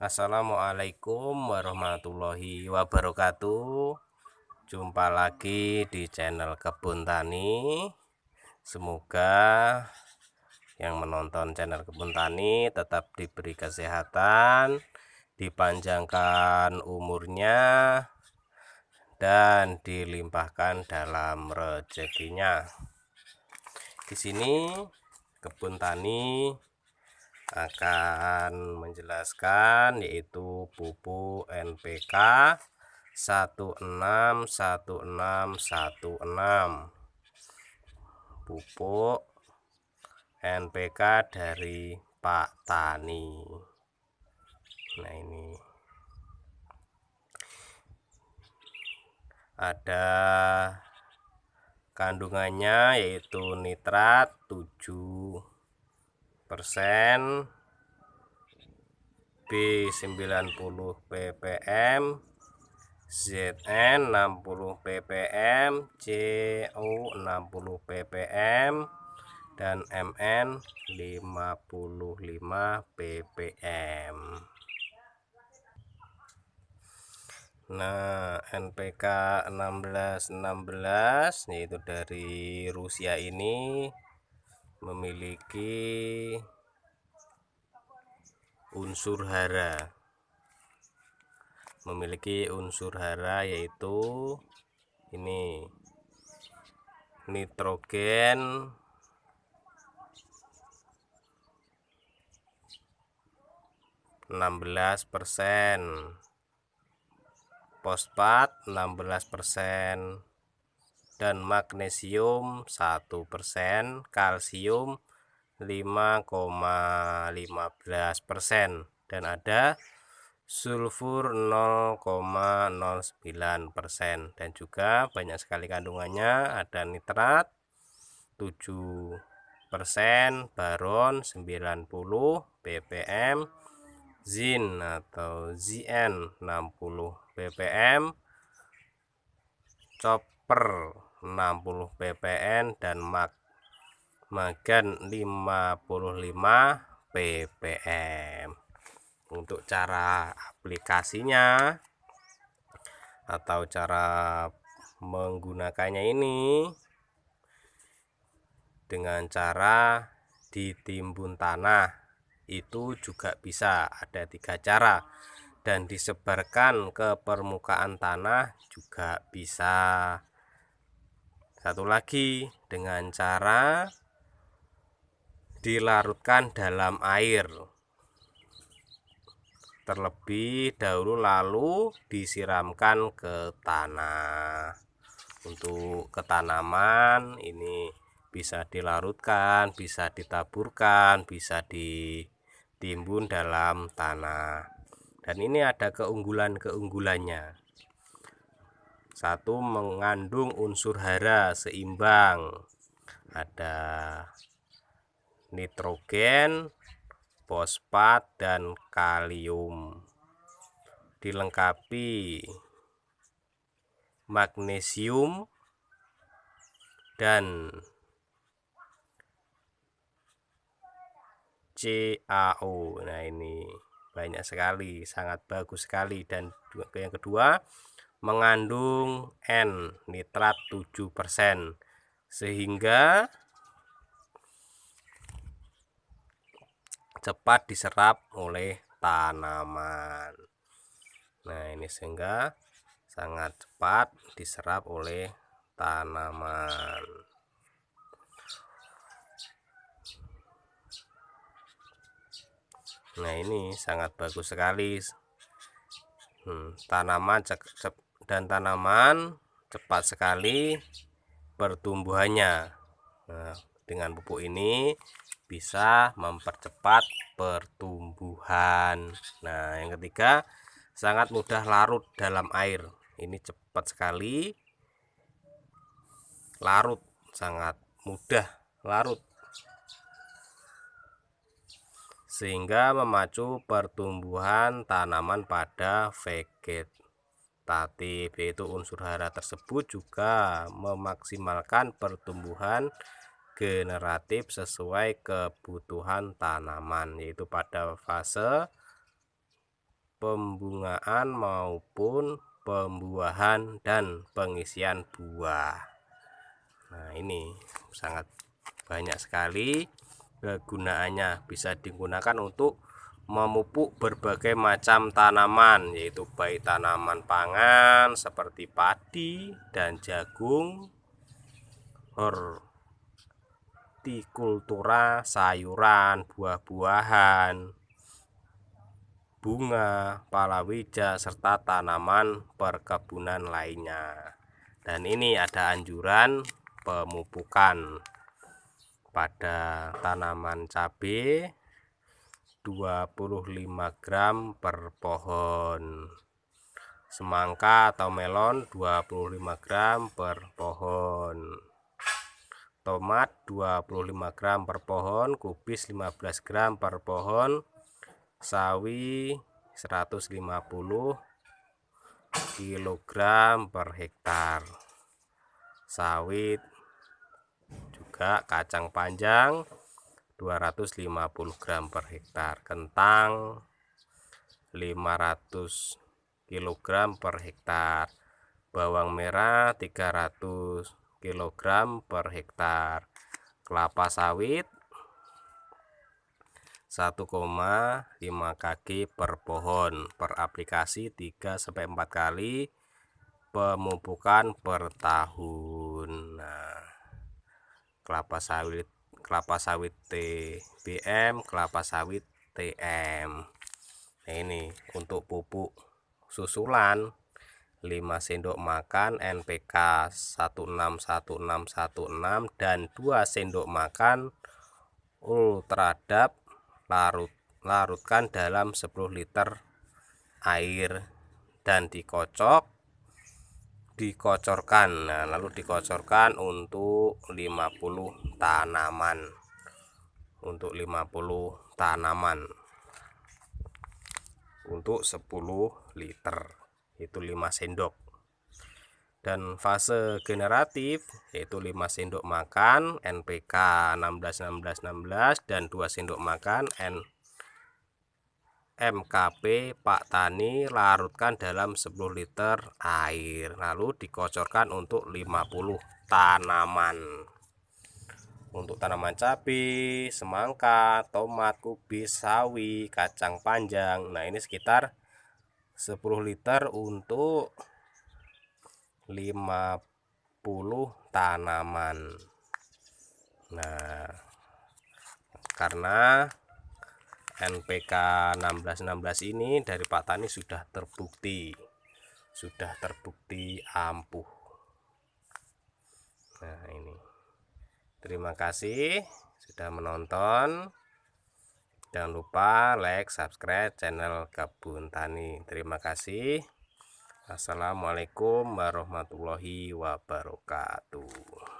Assalamualaikum warahmatullahi wabarakatuh. Jumpa lagi di channel Kebun Tani. Semoga yang menonton channel Kebun Tani tetap diberi kesehatan Dipanjangkan umurnya Dan dilimpahkan dalam rezekinya. Di sini Kebun Tani akan menjelaskan yaitu pupuk NPK 161616 pupuk NPK dari Pak Tani. Nah ini. Ada kandungannya yaitu nitrat 7 persen. B90 ppm ZN 60 ppm CO 60 ppm dan MN 55 ppm Nah NPK 1616 yaitu dari Rusia ini memiliki unsur hara. Memiliki unsur hara yaitu ini nitrogen enam belas persen. Fosfat enam belas persen dan magnesium 1% kalsium 5,15% dan ada sulfur 0,09% dan juga banyak sekali kandungannya ada nitrat 7% baron 90 ppm zin atau Zn 60 ppm copper 60 ppm dan mag magan 55 ppm untuk cara aplikasinya atau cara menggunakannya ini dengan cara ditimbun tanah itu juga bisa ada tiga cara. Dan disebarkan ke permukaan tanah juga bisa satu lagi dengan cara dilarutkan dalam air. Terlebih dahulu lalu disiramkan ke tanah. Untuk ketanaman ini bisa dilarutkan bisa ditaburkan bisa ditimbun dalam tanah. Dan ini ada keunggulan-keunggulannya satu mengandung unsur hara seimbang. Ada nitrogen fosfat dan kalium. Dilengkapi magnesium dan CaO nah ini banyak sekali sangat bagus sekali. Dan yang kedua mengandung N nitrat 7% sehingga cepat diserap oleh tanaman. Nah ini sehingga sangat cepat diserap oleh tanaman. Nah ini sangat bagus sekali. Hmm, tanaman dan tanaman cepat sekali pertumbuhannya. Nah, dengan pupuk ini bisa mempercepat pertumbuhan. Nah yang ketiga sangat mudah larut dalam air. Ini cepat sekali larut sangat mudah larut. Sehingga memacu pertumbuhan tanaman pada vegetatif yaitu unsur hara tersebut juga memaksimalkan pertumbuhan generatif sesuai kebutuhan tanaman yaitu pada fase pembungaan maupun pembuahan dan pengisian buah. Nah ini sangat banyak sekali kegunaannya bisa digunakan untuk memupuk berbagai macam tanaman yaitu baik tanaman pangan seperti padi dan jagung hortikultura sayuran buah-buahan bunga palawija serta tanaman perkebunan lainnya. Dan ini ada anjuran pemupukan pada tanaman cabai 25 gram per pohon semangka atau melon 25 gram per pohon tomat 25 gram per pohon kubis 15 gram per pohon sawi 150 kg per hektar. Sawit juga kacang panjang 250 gram per hektar. Kentang 500 kg per hektar. Bawang merah 300 kg per hektar. Kelapa sawit 1,5 kg per pohon. Per aplikasi 3 4 kali pemupukan per tahun. Nah kelapa sawit kelapa sawit TBM kelapa sawit TM nah ini untuk pupuk susulan 5 sendok makan NPK 161616 dan 2 sendok makan ultradap larut larutkan dalam 10 liter air dan dikocok dikocorkan. Nah lalu dikocorkan untuk 50 tanaman. Untuk 50 tanaman. Untuk 10 liter. Itu 5 sendok. Dan fase generatif yaitu 5 sendok makan NPK 16 16 16 dan 2 sendok makan N MKP Pak Tani larutkan dalam 10 liter air lalu dikocorkan untuk 50 tanaman. Untuk tanaman cabai semangka tomat kubis sawi kacang panjang. Nah ini sekitar 10 liter untuk 50 tanaman. Nah karena NPK 1616 ini dari Pak Tani sudah terbukti sudah terbukti ampuh. Nah ini. Terima kasih sudah menonton. Jangan lupa like subscribe channel kebun tani. Terima kasih. Assalamualaikum warahmatullahi wabarakatuh